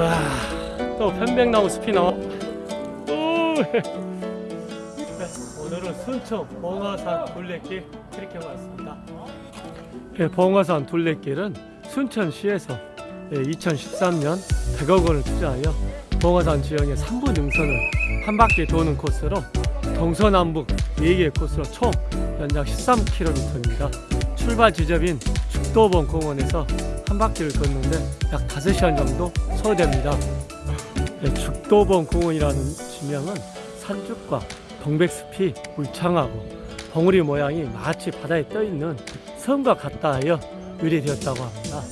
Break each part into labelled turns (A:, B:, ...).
A: 와, 또 편백나무 네, 오늘은 순천 봉화산 둘레길 이렇게 왔습니다. 예, 봉화산 둘레길은 순천시에서 2013년 100억 원을 투자하여 봉화산 지형의 3분 능선을 한 바퀴 도는 코스로 동서남북 4개의 코스로 총 연장 13km입니다. 출발 지점인 죽도봉 공원에서 한 바퀴를 걷는데 약 5시간 정도 소요됩니다. 네, 죽도봉 공원이라는 지명은 산죽과 동백숲이 울창하고 벙우리 모양이 마치 바다에 떠있는 섬과 같다 하여 유래되었다고 합니다.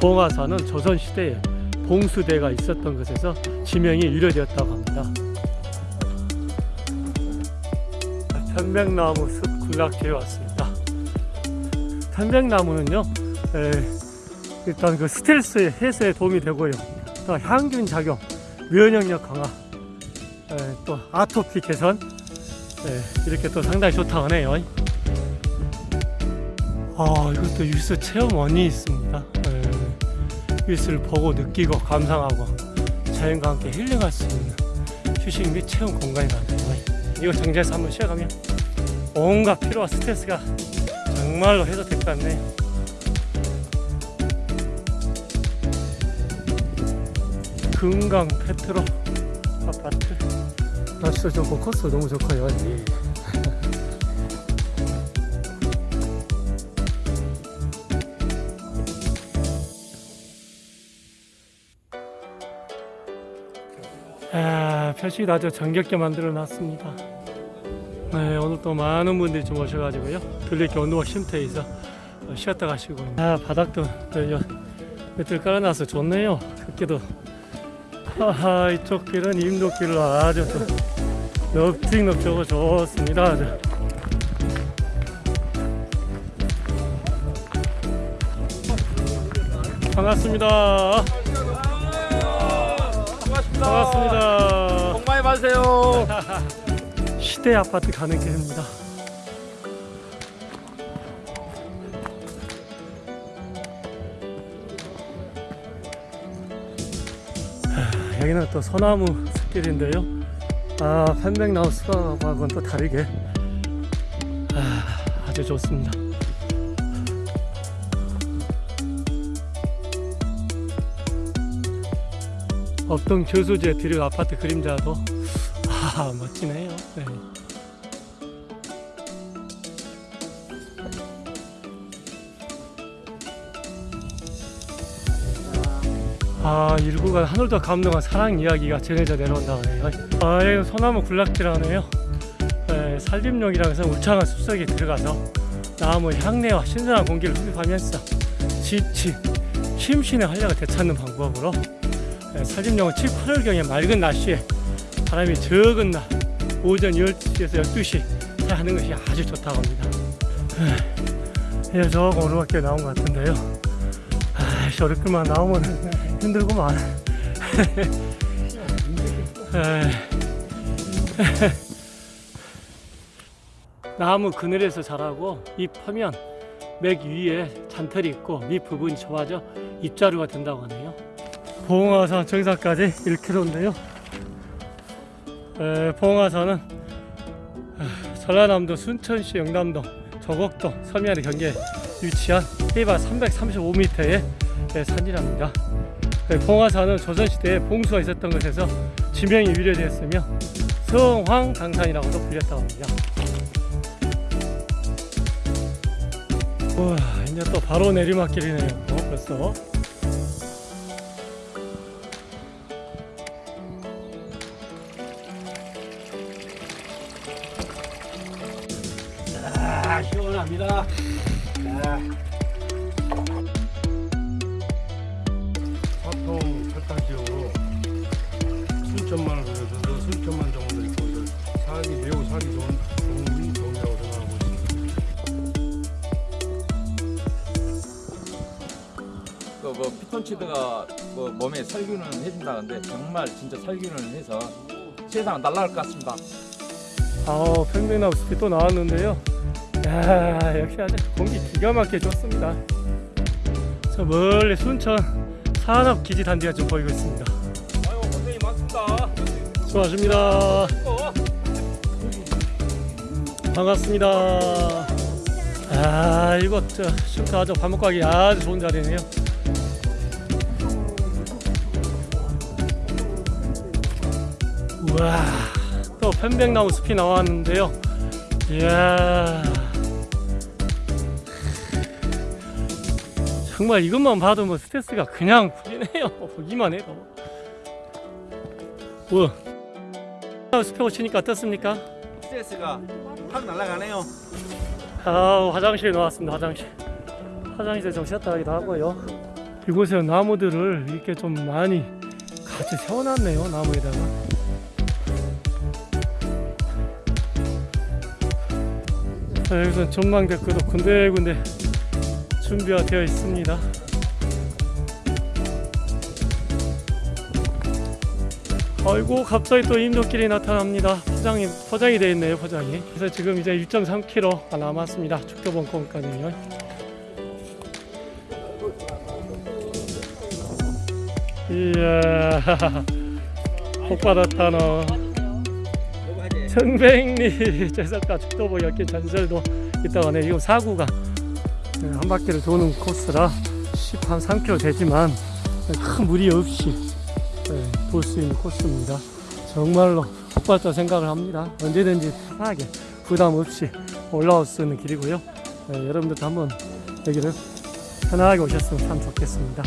A: 봉화산은 조선시대에 봉수대가 있었던 것에서 지명이 유래되었다고 합니다. 편백나무 숲 군락지에 왔습니다. 편백나무는요, 에, 일단 그 스트레스 해소에 도움이 되고요. 또 향균 작용, 면역력 강화, 에, 또 아토피 개선, 에, 이렇게 또 상당히 좋다고 하네요. 아, 이것도 유스 체험원이 있습니다. 에, 유스를 보고 느끼고 감상하고 자연과 함께 힐링할 수 있는 휴식 및 체험 공간이 많네요. 이거 정지해서 한번 쉬어가면 온갖 피로와 스트레스가 정말로 해소될 것 같네요. 금강 페트로 아파트 날씨도 좋고 코스 너무 좋고요. 아, 표식이 아주 정겹게 만들어 놨습니다. 네, 오늘 또 많은 분들이 좀 오셔가지고요. 들릴게 온도가 쉼터에 있어 어, 쉬었다 가시고. 아, 바닥도 또 여- 매트를 깔아놔서 좋네요. 그렇게도. 하하, 이쪽 길은 임도길로 아주 또 넙죽넙죽하고 좋습니다. 아주. 반갑습니다. 반갑습니다.
B: 복 많이 받으세요.
A: 시대 아파트 가는 길입니다. 하, 여기는 또 소나무 숲길인데요. 아, 편백나무 숲하고는 또 다르게 아, 아주 좋습니다. 업동 저수지에 들을 아파트 그림자도 아 멋지네요. 네. 아 일구가 하늘도 감동한 사랑 이야기가 전해져 내려온다고 해요. 아 여기 소나무 군락지라네요. 네, 산림용이라고 해서 울창한 숲속에 들어가서 나무 향내와 신선한 공기를 흡입하면서 지치 심신의 활력을 되찾는 방법으로 네, 산림용은 7, 8월경에 맑은 날씨에 바람이 적은 날 오전 10시에서 12시 하는 것이 아주 좋다고 합니다. 예, 저 오르막길 나온 것 같은데요. 아, 저렇게만 나오면 힘들구만. 나무 그늘에서 자라고 잎 펴면 맥 위에 잔털이 있고 밑 부분이 좋아져 잎자루가 된다고 하네요. 봉화산 정상까지 1km인데요. 에, 봉화산은 아, 전라남도 순천시 영남동 조곡동 서면의 경계에 위치한 해발 335m의 산이랍니다. 에, 봉화산은 조선시대에 봉수가 있었던 것에서 지명이 유래되었으며 성황당산이라고도 불렸다고 합니다. 우와, 이제 또 바로 내리막길이네요. 어, 벌써.
B: 아, 시원합니다.
C: 화통 팔당지역으로 순천만을 그려서 순천만 정원도 있고 살기 매우 살기 좋은 좋은 동이라고 생각하고 있습니다.
B: 그뭐 피톤치드가 뭐 몸에 살균을 해준다는데 정말 진짜 살균을 해서 세상은 날아갈 것 같습니다.
A: 아우 평백나무 숲이 또 나왔는데요 야 역시 아주 공기 기가 막히게 좋습니다 저 멀리 순천 산업기지단지가 좀 보이고 있습니다.
B: 아유 고생이 많습니다.
A: 수고하십니다. 반갑습니다. 아, 이곳 저 쉼터 아주 밥 먹고 가기 아주 좋은 자리네요. 우와, 또 편백나무 숲이 나왔는데요. 이야. 정말 이것만 봐도 뭐 스트레스가 그냥 풀리네요. 보기만 해도. 우와. 숲에 오시니까 어떻습니까?
D: 스트레스가 확 날아가네요.
A: 아 화장실에 나왔습니다 화장실 화장실에 좀 쉬었다 가기도 하고요 이곳에 나무들을 이렇게 좀 많이 같이 세워놨네요 나무에다가 자, 여기서 전망대크도 군데군데 준비가 되어 있습니다. 아이고 갑자기 또 인도길이 나타납니다. 포장이 포장이 되어 있네요 포장이. 그래서 지금 이제 1.3km 남았습니다. 죽도봉까지요. 이야 복 받았다 너 청백리. 제석가 죽도봉 엮인 전설도 있다고 하네요. 이거 사구가 네, 한 바퀴를 도는 코스라 10, 한 3km 되지만 큰 무리 없이 네, 볼수 있는 코스입니다. 정말로 폭발자 생각을 합니다. 언제든지 편하게 부담 없이 올라올 수 있는 길이고요. 네, 여러분들도 한번 여기를 편하게 오셨으면 참 좋겠습니다.